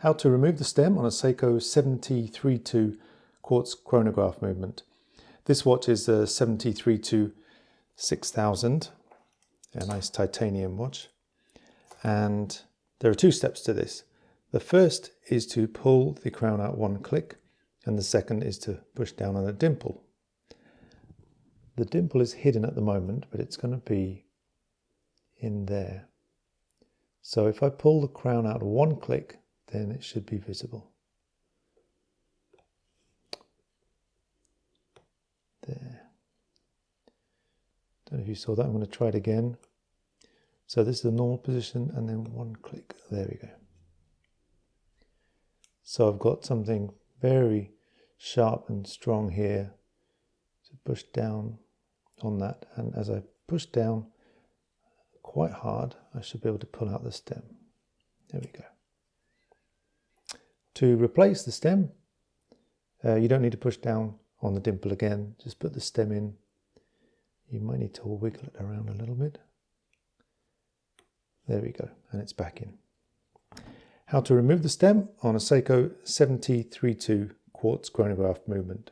How to remove the stem on a Seiko 7032 quartz chronograph movement. This watch is a 7032 6000, a nice titanium watch. And there are two steps to this. The first is to pull the crown out one click, and the second is to push down on a dimple. The dimple is hidden at the moment, but it's going to be in there. So if I pull the crown out one click, then it should be visible. There. Don't know if you saw that. I'm going to try it again. So this is the normal position and then one click. There we go. So I've got something very sharp and strong here to push down on that. And as I push down quite hard, I should be able to pull out the stem. There we go. To replace the stem, uh, you don't need to push down on the dimple again, just put the stem in. You might need to wiggle it around a little bit. There we go, and it's back in. How to remove the stem on a Seiko 7032 quartz chronograph movement.